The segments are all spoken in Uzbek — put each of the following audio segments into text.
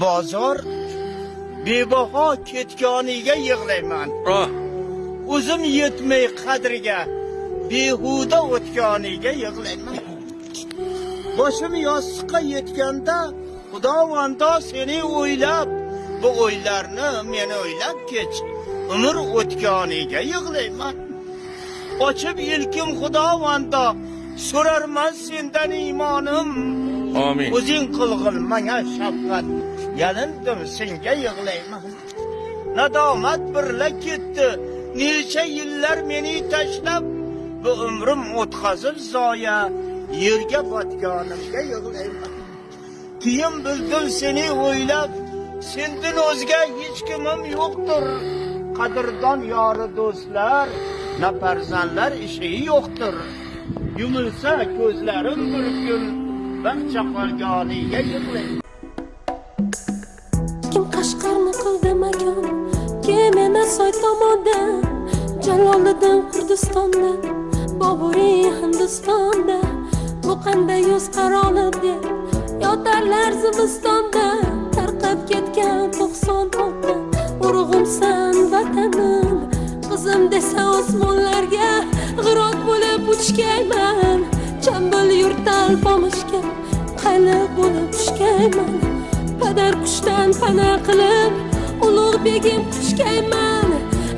bozor bebaho ketganiga yig'layman. Oh, o'zim yetmay qadriga behuda o'tganiga yig'layman. Boshim yostiqqa yetganda xudovando seni o'ylab bu o'ylarni meni o'ylab kech. Umr o'tganiga yig'layman. Ochib ilkim xudovando so'rarman sendan iymonim amin. o'zing qilg'in manga shafqat yalindim senga yig'layman nadomat birla ketdi. Necha yillar meni tashlab bu umrim o'tkazib zoya. Yerga botganimga yig'layman. Keyin bildim seni o'ylab. Sendan o'zga hech kimim yo'qdir. Qadrdon yori do'stlar na farzandlar ishi yo'qdir. Yumilsa ko'zlarim bir kun. Barcha qolganiga yig'layman kim qashqarni qildi makon kim emas soy tomondan? Jaloliddin kurdistonda boburiy hindistonda. Bu qanday yoz qarolib deb yotarlar zimistonda. Tarqab ketgan to'qson olti urug'imsan vatanim. Qizim desa osmonlarga g'irot bo'lib uchgayman Chambul yurtal pomishga tushgayman padar qushdan pana qilib ulug' begim quchgayman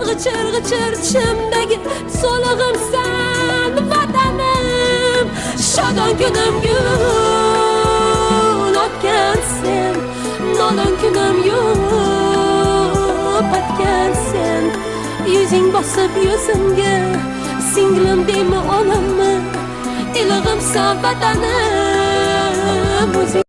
g'ichir g'ichir tishimdagi so'lig'imsan vatanim. Shodon kunim gul otgan sen. Nodon kunim yo'q otgan sen. Yuzing bosib yuzimga singlim deymi onammi ilig'imsan vatanim o'zing